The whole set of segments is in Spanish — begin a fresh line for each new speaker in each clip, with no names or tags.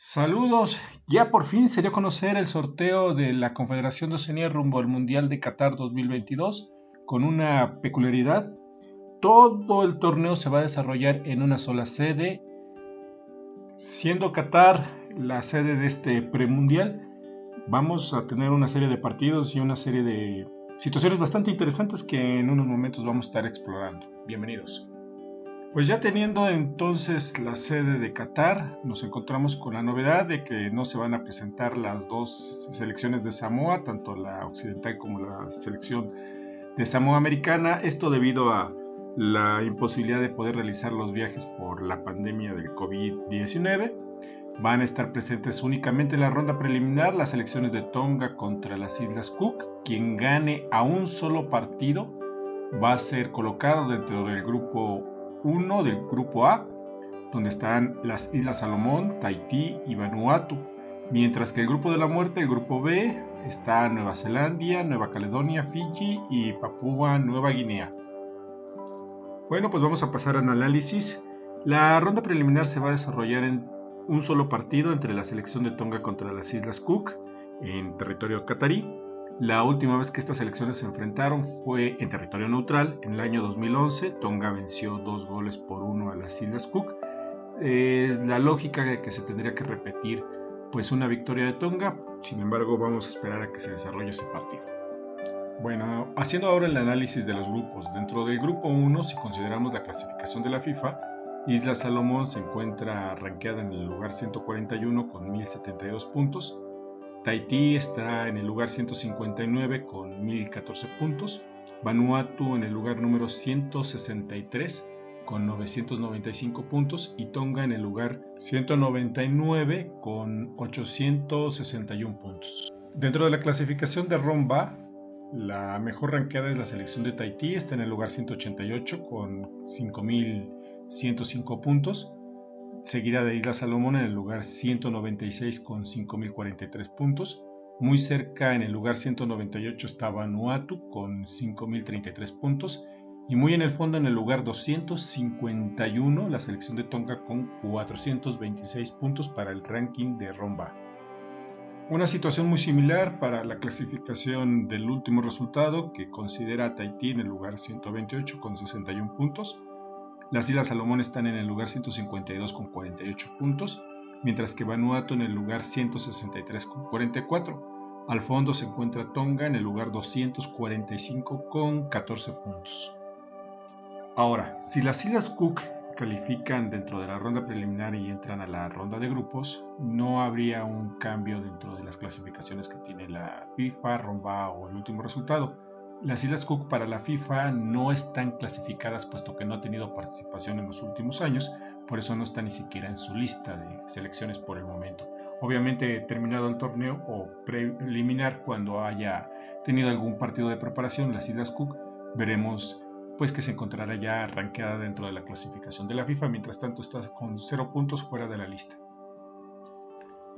Saludos, ya por fin se dio a conocer el sorteo de la Confederación de Oceanía rumbo al Mundial de Qatar 2022 con una peculiaridad. Todo el torneo se va a desarrollar en una sola sede, siendo Qatar la sede de este premundial. Vamos a tener una serie de partidos y una serie de situaciones bastante interesantes que en unos momentos vamos a estar explorando. Bienvenidos. Pues ya teniendo entonces la sede de Qatar, nos encontramos con la novedad de que no se van a presentar las dos selecciones de Samoa, tanto la occidental como la selección de Samoa americana, esto debido a la imposibilidad de poder realizar los viajes por la pandemia del COVID-19. Van a estar presentes únicamente en la ronda preliminar las selecciones de Tonga contra las Islas Cook. Quien gane a un solo partido va a ser colocado dentro del grupo 1 del grupo A, donde están las Islas Salomón, Tahití y Vanuatu, mientras que el grupo de la muerte, el grupo B, está Nueva Zelanda, Nueva Caledonia, Fiji y Papúa Nueva Guinea. Bueno, pues vamos a pasar al análisis. La ronda preliminar se va a desarrollar en un solo partido entre la selección de Tonga contra las Islas Cook en territorio catarí la última vez que estas selecciones se enfrentaron fue en territorio neutral, en el año 2011. Tonga venció dos goles por uno a las Islas Cook. Es la lógica de que se tendría que repetir pues una victoria de Tonga, sin embargo vamos a esperar a que se desarrolle ese partido. Bueno, haciendo ahora el análisis de los grupos, dentro del grupo 1, si consideramos la clasificación de la FIFA, Isla Salomón se encuentra rankeada en el lugar 141 con 1072 puntos, Tahití está en el lugar 159 con 1014 puntos. Vanuatu en el lugar número 163 con 995 puntos y Tonga en el lugar 199 con 861 puntos. Dentro de la clasificación de Romba, la mejor ranqueada es la selección de Tahití, está en el lugar 188 con 5105 puntos seguida de Isla Salomón en el lugar 196 con 5.043 puntos. Muy cerca en el lugar 198 estaba Vanuatu con 5.033 puntos. Y muy en el fondo en el lugar 251 la selección de Tonga con 426 puntos para el ranking de Romba. Una situación muy similar para la clasificación del último resultado que considera a Tahití en el lugar 128 con 61 puntos las Islas Salomón están en el lugar 152 con 48 puntos, mientras que Vanuatu en el lugar 163 con 44. Al fondo se encuentra Tonga en el lugar 245 con 14 puntos. Ahora, si las Islas Cook califican dentro de la ronda preliminar y entran a la ronda de grupos, no habría un cambio dentro de las clasificaciones que tiene la FIFA, Romba o el último resultado las Islas Cook para la FIFA no están clasificadas puesto que no ha tenido participación en los últimos años, por eso no está ni siquiera en su lista de selecciones por el momento. Obviamente terminado el torneo o preliminar cuando haya tenido algún partido de preparación las Islas Cook, veremos pues que se encontrará ya arranqueada dentro de la clasificación de la FIFA, mientras tanto está con cero puntos fuera de la lista.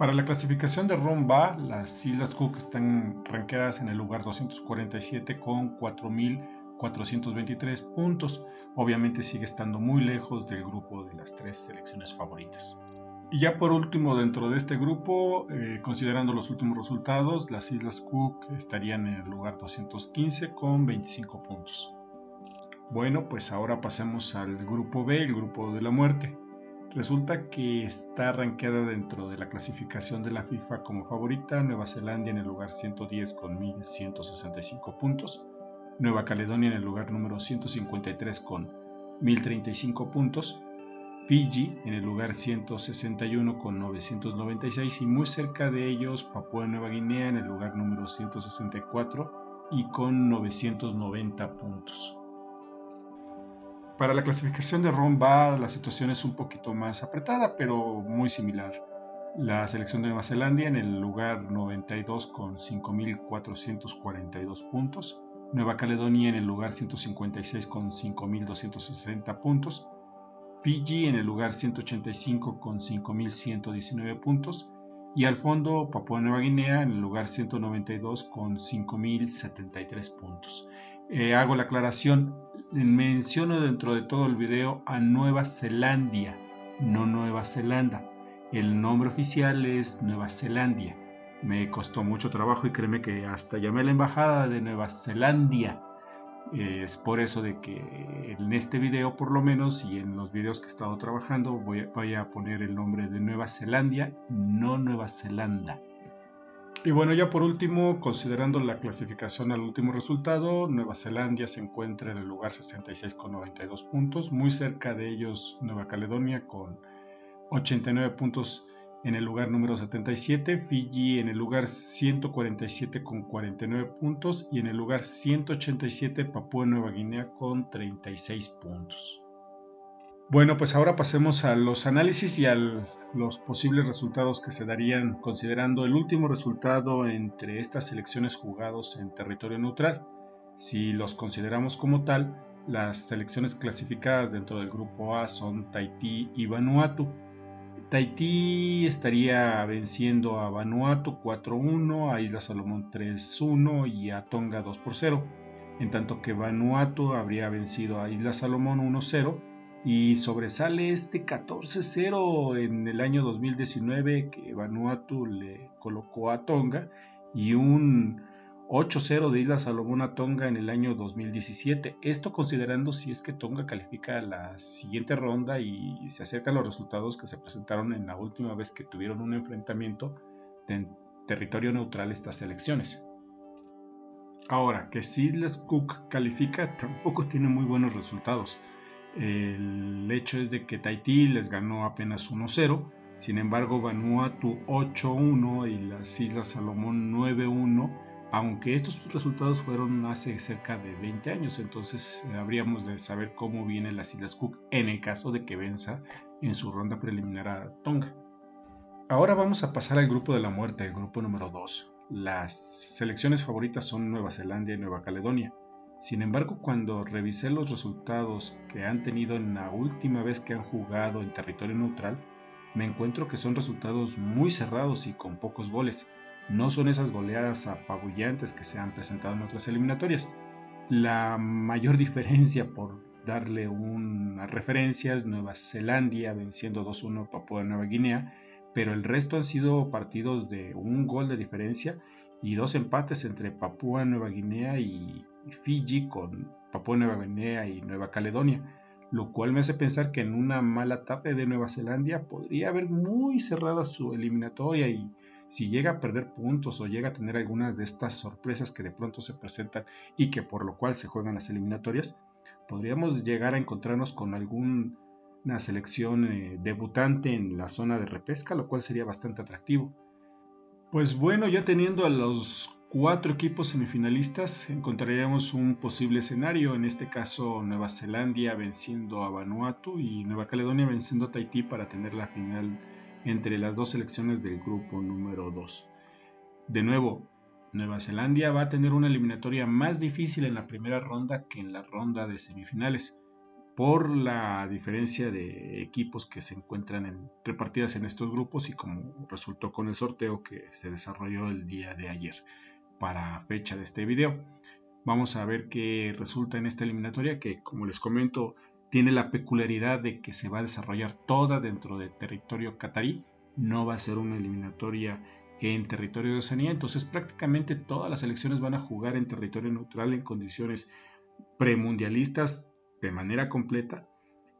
Para la clasificación de Romba, las Islas Cook están ranqueadas en el lugar 247 con 4.423 puntos. Obviamente sigue estando muy lejos del grupo de las tres selecciones favoritas. Y ya por último, dentro de este grupo, eh, considerando los últimos resultados, las Islas Cook estarían en el lugar 215 con 25 puntos. Bueno, pues ahora pasemos al grupo B, el grupo de la muerte. Resulta que está rankeada dentro de la clasificación de la FIFA como favorita Nueva Zelanda en el lugar 110 con 1165 puntos, Nueva Caledonia en el lugar número 153 con 1035 puntos, Fiji en el lugar 161 con 996 y muy cerca de ellos Papúa Nueva Guinea en el lugar número 164 y con 990 puntos. Para la clasificación de Romba la situación es un poquito más apretada, pero muy similar. La selección de Nueva Zelanda en el lugar 92 con 5.442 puntos. Nueva Caledonia en el lugar 156 con 5.260 puntos. Fiji en el lugar 185 con 5.119 puntos. Y al fondo Papua Nueva Guinea en el lugar 192 con 5.073 puntos. Eh, hago la aclaración, menciono dentro de todo el video a Nueva Zelanda, no Nueva Zelanda. El nombre oficial es Nueva Zelanda. Me costó mucho trabajo y créeme que hasta llamé a la embajada de Nueva Zelanda. Es por eso de que en este video por lo menos y en los videos que he estado trabajando voy voy a poner el nombre de Nueva Zelanda, no Nueva Zelanda. Y bueno, ya por último, considerando la clasificación al último resultado, Nueva Zelanda se encuentra en el lugar 66 con 92 puntos, muy cerca de ellos Nueva Caledonia con 89 puntos en el lugar número 77, Fiji en el lugar 147 con 49 puntos y en el lugar 187 Papúa Nueva Guinea con 36 puntos. Bueno, pues ahora pasemos a los análisis y a los posibles resultados que se darían considerando el último resultado entre estas selecciones jugados en territorio neutral. Si los consideramos como tal, las selecciones clasificadas dentro del grupo A son Tahití y Vanuatu. Tahití estaría venciendo a Vanuatu 4-1, a Isla Salomón 3-1 y a Tonga 2-0, en tanto que Vanuatu habría vencido a Isla Salomón 1-0 y sobresale este 14-0 en el año 2019 que Vanuatu le colocó a Tonga y un 8-0 de Isla Salomón a Tonga en el año 2017. Esto considerando si es que Tonga califica a la siguiente ronda y se acercan los resultados que se presentaron en la última vez que tuvieron un enfrentamiento en territorio neutral estas elecciones. Ahora, que si Islas Cook califica tampoco tiene muy buenos resultados. El hecho es de que Tahití les ganó apenas 1-0, sin embargo Vanuatu 8-1 y las Islas Salomón 9-1, aunque estos resultados fueron hace cerca de 20 años, entonces eh, habríamos de saber cómo vienen las Islas Cook en el caso de que venza en su ronda preliminar a Tonga. Ahora vamos a pasar al grupo de la muerte, el grupo número 2. Las selecciones favoritas son Nueva Zelanda y Nueva Caledonia. Sin embargo, cuando revisé los resultados que han tenido en la última vez que han jugado en territorio neutral, me encuentro que son resultados muy cerrados y con pocos goles. No son esas goleadas apabullantes que se han presentado en otras eliminatorias. La mayor diferencia, por darle una referencia, es Nueva Zelanda venciendo 2-1 a Papua Nueva Guinea, pero el resto han sido partidos de un gol de diferencia y dos empates entre Papúa Nueva Guinea y Fiji con Papúa Nueva Guinea y Nueva Caledonia, lo cual me hace pensar que en una mala tarde de Nueva Zelanda podría haber muy cerrada su eliminatoria y si llega a perder puntos o llega a tener algunas de estas sorpresas que de pronto se presentan y que por lo cual se juegan las eliminatorias, podríamos llegar a encontrarnos con alguna selección eh, debutante en la zona de repesca, lo cual sería bastante atractivo. Pues bueno, ya teniendo a los cuatro equipos semifinalistas, encontraríamos un posible escenario, en este caso Nueva Zelanda venciendo a Vanuatu y Nueva Caledonia venciendo a Tahití para tener la final entre las dos selecciones del grupo número 2. De nuevo, Nueva Zelanda va a tener una eliminatoria más difícil en la primera ronda que en la ronda de semifinales por la diferencia de equipos que se encuentran en, repartidas en estos grupos y como resultó con el sorteo que se desarrolló el día de ayer para fecha de este video. Vamos a ver qué resulta en esta eliminatoria que como les comento tiene la peculiaridad de que se va a desarrollar toda dentro del territorio catarí, no va a ser una eliminatoria en territorio de Oceanía, entonces prácticamente todas las elecciones van a jugar en territorio neutral en condiciones premundialistas de manera completa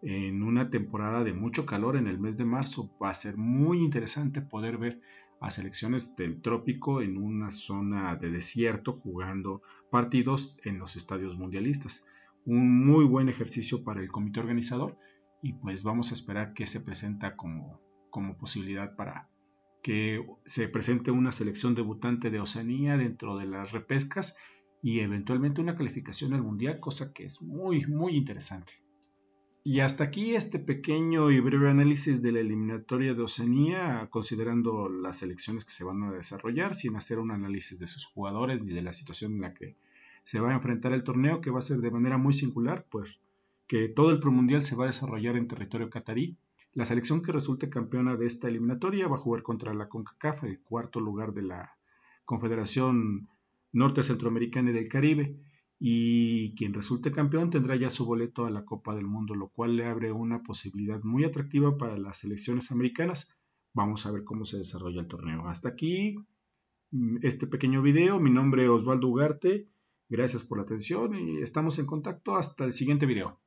en una temporada de mucho calor en el mes de marzo. Va a ser muy interesante poder ver a selecciones del trópico en una zona de desierto jugando partidos en los estadios mundialistas. Un muy buen ejercicio para el comité organizador y pues vamos a esperar que se presenta como, como posibilidad para que se presente una selección debutante de Oceanía dentro de las repescas y eventualmente una calificación al mundial, cosa que es muy, muy interesante. Y hasta aquí este pequeño y breve análisis de la eliminatoria de Oceanía, considerando las elecciones que se van a desarrollar, sin hacer un análisis de sus jugadores ni de la situación en la que se va a enfrentar el torneo, que va a ser de manera muy singular, pues que todo el premundial se va a desarrollar en territorio catarí. La selección que resulte campeona de esta eliminatoria va a jugar contra la CONCACAF, el cuarto lugar de la Confederación Norte Centroamericana y del Caribe. Y quien resulte campeón tendrá ya su boleto a la Copa del Mundo, lo cual le abre una posibilidad muy atractiva para las selecciones americanas vamos a ver cómo se desarrolla el torneo. Hasta aquí mm, este pequeño video. Mi nombre es Osvaldo Ugarte. Gracias por la atención y estamos en contacto hasta el siguiente video.